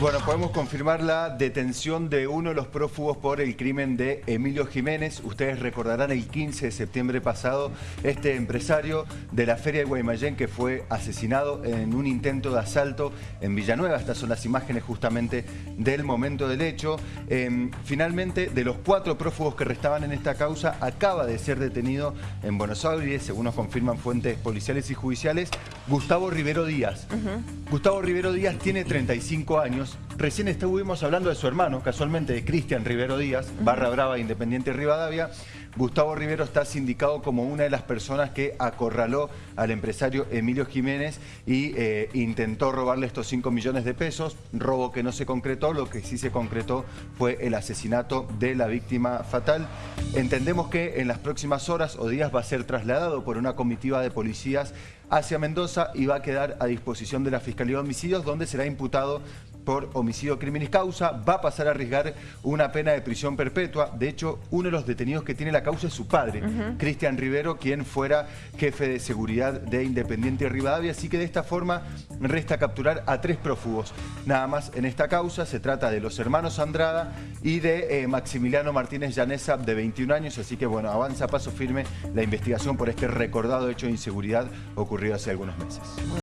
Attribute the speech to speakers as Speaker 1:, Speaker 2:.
Speaker 1: Bueno, podemos confirmar la detención de uno de los prófugos por el crimen de Emilio Jiménez. Ustedes recordarán el 15 de septiembre pasado este empresario de la Feria de Guaymallén que fue asesinado en un intento de asalto en Villanueva. Estas son las imágenes justamente del momento del hecho. Em, finalmente, de los cuatro prófugos que restaban en esta causa, acaba de ser detenido en Buenos Aires, según nos confirman fuentes policiales y judiciales, Gustavo Rivero Díaz. Gustavo Rivero Díaz tiene 35 años Recién estuvimos hablando de su hermano, casualmente de Cristian Rivero Díaz, barra brava Independiente Rivadavia. Gustavo Rivero está sindicado como una de las personas que acorraló al empresario Emilio Jiménez y eh, intentó robarle estos 5 millones de pesos, robo que no se concretó, lo que sí se concretó fue el asesinato de la víctima fatal. Entendemos que en las próximas horas o días va a ser trasladado por una comitiva de policías hacia Mendoza y va a quedar a disposición de la Fiscalía de Homicidios, donde será imputado por homicidio crimen causa, va a pasar a arriesgar una pena de prisión perpetua. De hecho, uno de los detenidos que tiene la causa es su padre, Cristian Rivero, quien fuera jefe de seguridad de Independiente Rivadavia. Así que de esta forma resta capturar a tres prófugos. Nada más en esta causa se trata de los hermanos Andrada y de eh, Maximiliano Martínez Llanesa, de 21 años. Así que bueno, avanza a paso firme la investigación por este recordado hecho de inseguridad ocurrido hace algunos meses.